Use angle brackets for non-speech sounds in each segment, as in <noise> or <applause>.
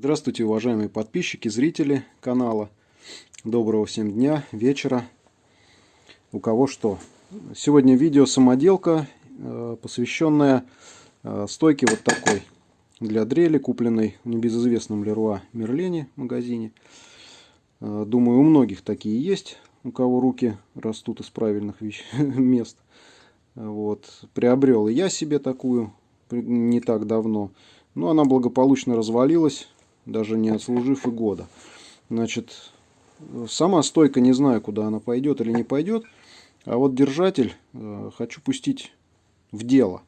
Здравствуйте, уважаемые подписчики, зрители канала. Доброго всем дня, вечера. У кого что. Сегодня видео самоделка, э, посвященная э, стойке вот такой для дрели, купленной в небезызвестном Леруа Мерлене магазине. Э, думаю, у многих такие есть, у кого руки растут из правильных <laughs> мест. Вот. Приобрел и я себе такую не так давно. Но она благополучно развалилась, даже не отслужив и года. Значит, сама стойка не знаю, куда она пойдет или не пойдет. А вот держатель э, хочу пустить в дело.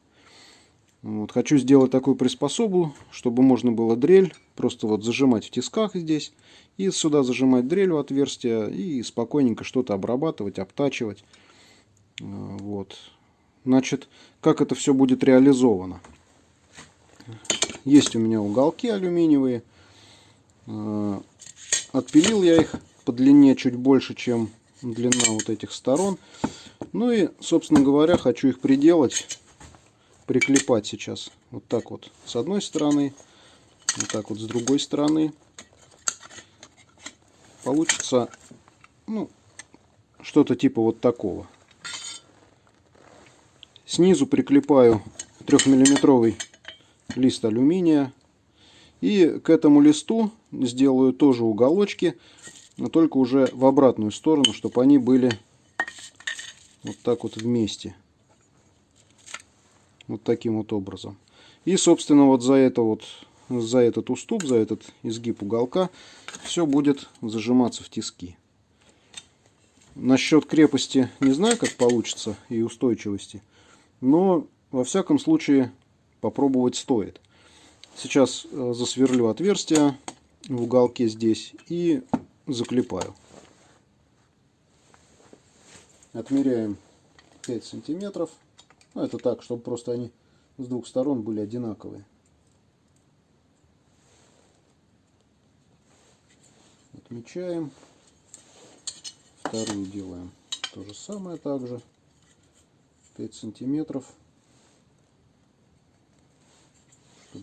Вот, хочу сделать такую приспособу, чтобы можно было дрель просто вот зажимать в тисках здесь. И сюда зажимать дрель в отверстие и спокойненько что-то обрабатывать, обтачивать. Э, вот. Значит, как это все будет реализовано? Есть у меня уголки алюминиевые. Э, отпилил я их по длине чуть больше, чем длина вот этих сторон. Ну и, собственно говоря, хочу их приделать, приклепать сейчас. Вот так вот с одной стороны, вот так вот с другой стороны. Получится, ну, что-то типа вот такого. Снизу приклепаю трехмиллиметровый лист алюминия. И к этому листу сделаю тоже уголочки но только уже в обратную сторону, чтобы они были вот так вот вместе. Вот таким вот образом. И, собственно, вот за это вот, за этот уступ, за этот изгиб уголка, все будет зажиматься в тиски. Насчет крепости не знаю, как получится, и устойчивости. Но, во всяком случае, попробовать стоит. Сейчас э, засверлю отверстие в уголке здесь и заклепаю. Отмеряем 5 сантиметров. Ну, это так, чтобы просто они с двух сторон были одинаковые. Отмечаем. Вторую делаем то же самое также. 5 сантиметров.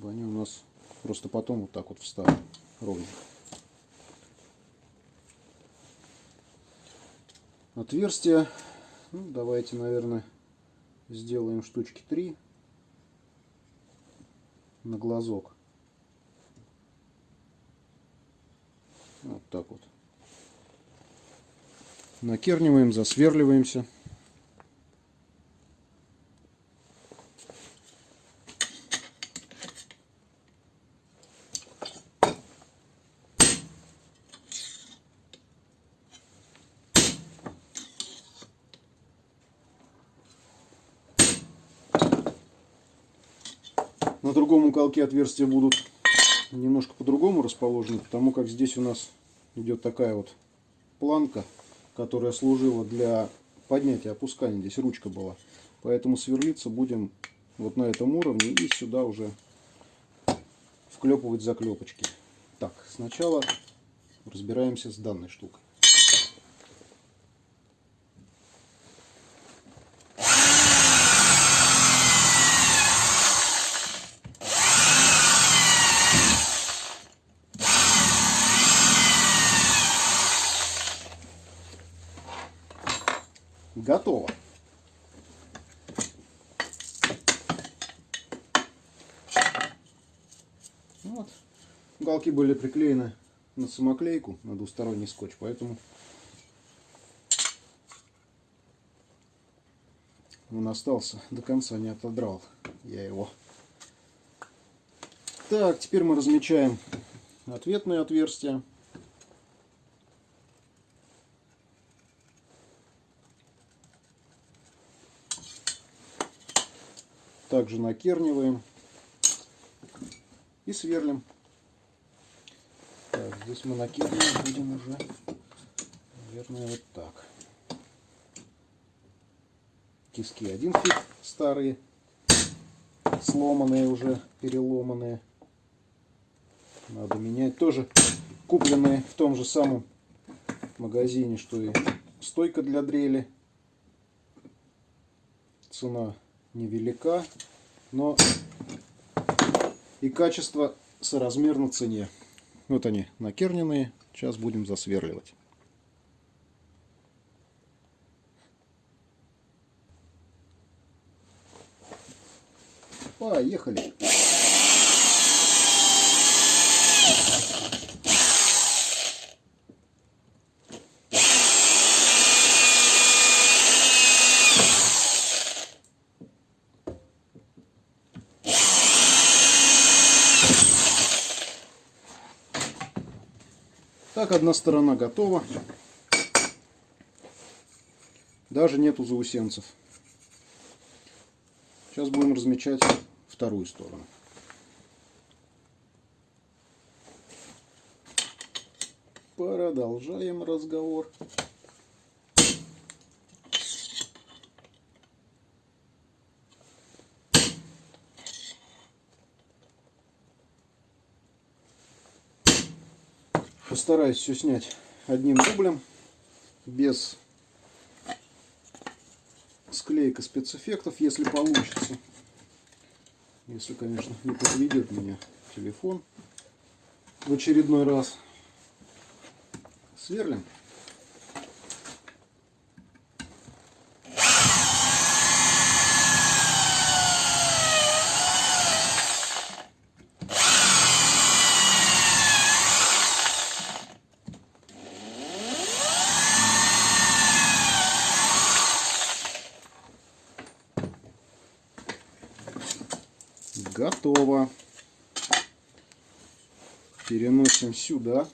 Они у нас просто потом вот так вот встали ровно. отверстия. Ну, давайте, наверное, сделаем штучки 3 на глазок. Вот так вот. Накерниваем, засверливаемся. На другом уголке отверстия будут немножко по-другому расположены, потому как здесь у нас идет такая вот планка, которая служила для поднятия, опускания. Здесь ручка была. Поэтому сверлиться будем вот на этом уровне и сюда уже вклепывать заклепочки. Так, сначала разбираемся с данной штукой. Готово. Вот. Уголки были приклеены на самоклейку, на двусторонний скотч, поэтому он остался до конца, не отодрал я его. Так, теперь мы размечаем ответные отверстия. Также накерниваем и сверлим. Так, здесь мы накернивать будем уже, наверное, вот так. Тиски один фит старые, сломанные уже, переломанные. Надо менять. Тоже купленные в том же самом магазине, что и стойка для дрели. Цена невелика, но и качество соразмерно цене. Вот они накерненные. Сейчас будем засверливать. Поехали. Так, одна сторона готова. Даже нету заусенцев. Сейчас будем размечать вторую сторону. Продолжаем разговор. Постараюсь все снять одним дублем, без склейка спецэффектов, если получится. Если, конечно, не подведет меня телефон в очередной раз. Сверлим. Готово. Переносим сюда.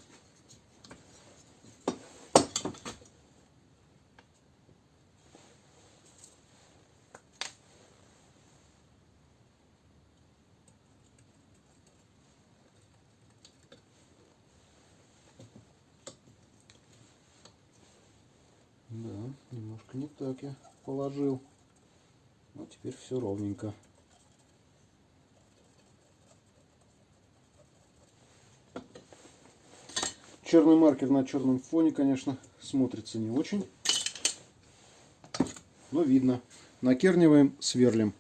Да, немножко не так я положил. Но теперь все ровненько. Черный маркер на черном фоне, конечно, смотрится не очень. Но видно. Накерниваем, сверлим.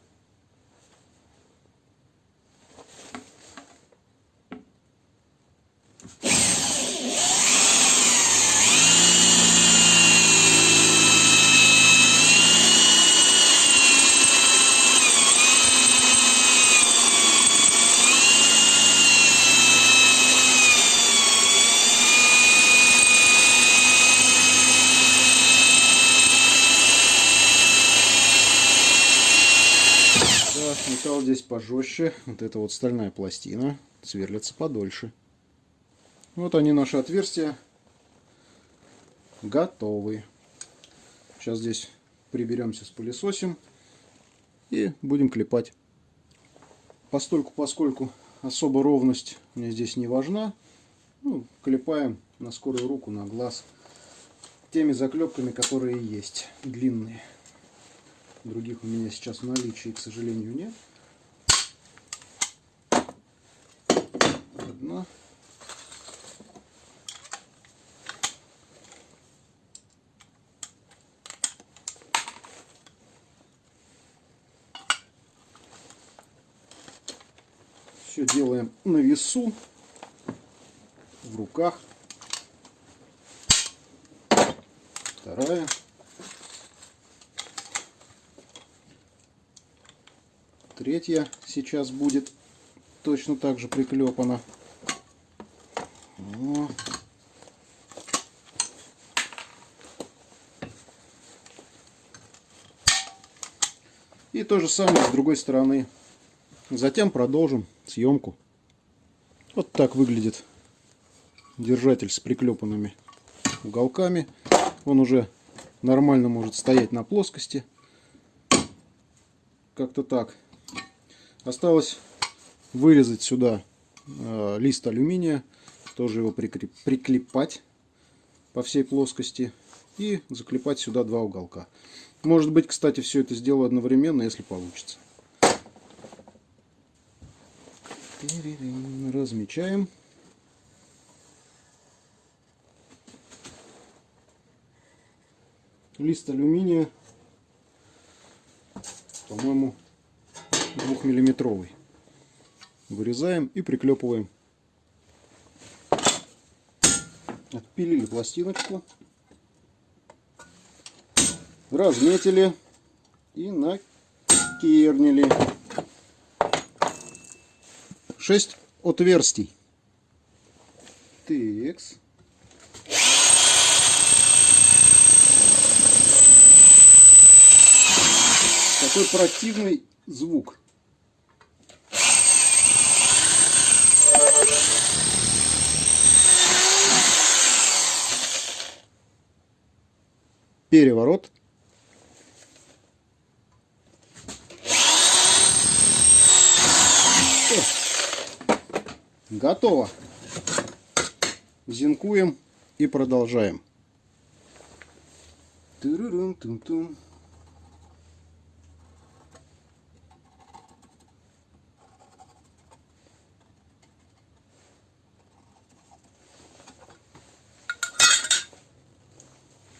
металл здесь пожестче. Вот эта вот стальная пластина сверлится подольше. Вот они, наши отверстия. Готовы. Сейчас здесь приберемся с пылесосим. И будем клепать. Постольку, поскольку особо ровность мне здесь не важна, ну, клепаем на скорую руку, на глаз. Теми заклепками, которые есть, длинные. Других у меня сейчас в наличии, к сожалению, нет. Одна. Все делаем на весу, в руках. Вторая. Третья сейчас будет точно так же приклепана. И то же самое с другой стороны. Затем продолжим съемку. Вот так выглядит держатель с приклепанными уголками. Он уже нормально может стоять на плоскости. Как-то так. Осталось вырезать сюда э, лист алюминия, тоже его прикреп, приклепать по всей плоскости и заклепать сюда два уголка. Может быть, кстати, все это сделаю одновременно, если получится. Размечаем. Лист алюминия, по-моему, двухмиллиметровый. Вырезаем и приклепываем Отпилили пластиночку. Разметили и накернили. 6 отверстий. Текс. Такой противный звук. Переворот. Готово. Зинкуем и продолжаем. Тырырым-тым-тым.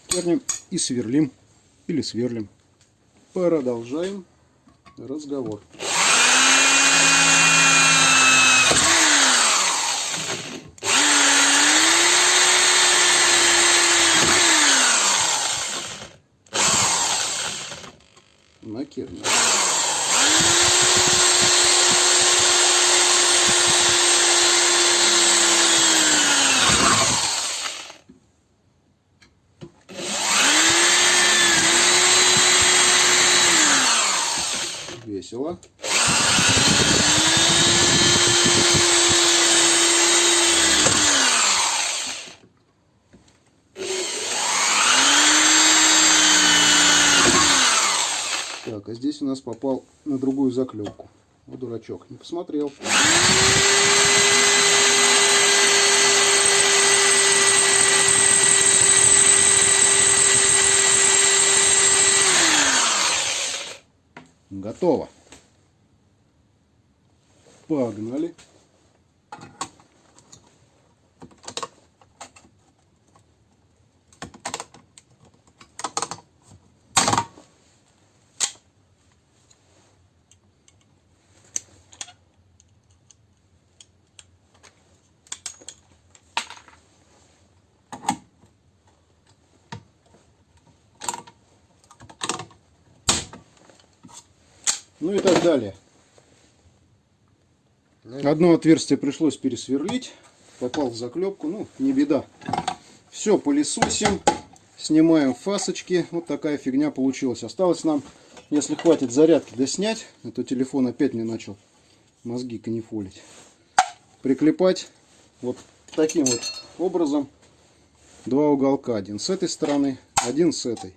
Кернем и сверлим или сверлим. Продолжаем разговор. Накернем. Весело. Так, а здесь у нас попал на другую заклепку. Вот дурачок, не посмотрел. Готово. Погнали. Ну и так далее. Одно отверстие пришлось пересверлить. Попал в заклепку. Ну, не беда. Все, пылесосим. Снимаем фасочки. Вот такая фигня получилась. Осталось нам, если хватит зарядки, да снять. А телефон опять мне начал мозги канифолить. Приклепать вот таким вот образом два уголка. Один с этой стороны, один с этой.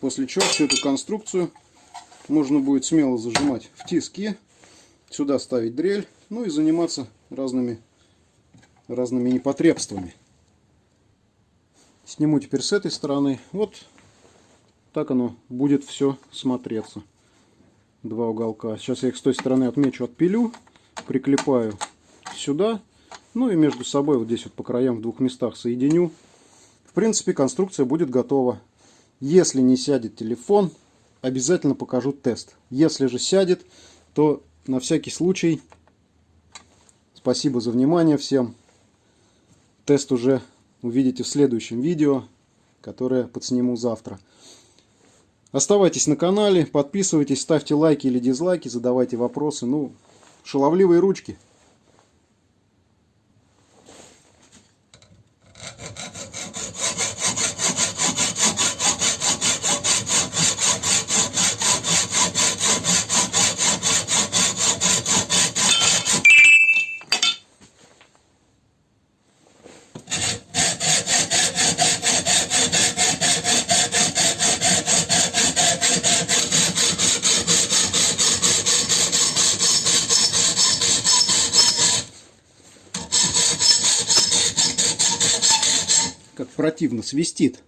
После чего всю эту конструкцию можно будет смело зажимать в тиски, сюда ставить дрель, ну и заниматься разными, разными непотребствами. Сниму теперь с этой стороны. Вот так оно будет все смотреться. Два уголка. Сейчас я их с той стороны отмечу, отпилю, приклепаю сюда. Ну и между собой вот здесь вот по краям в двух местах соединю. В принципе, конструкция будет готова. Если не сядет телефон, обязательно покажу тест. Если же сядет, то на всякий случай спасибо за внимание всем. Тест уже увидите в следующем видео, которое подсниму завтра. Оставайтесь на канале, подписывайтесь, ставьте лайки или дизлайки, задавайте вопросы. Ну, шаловливые ручки. как противно свистит.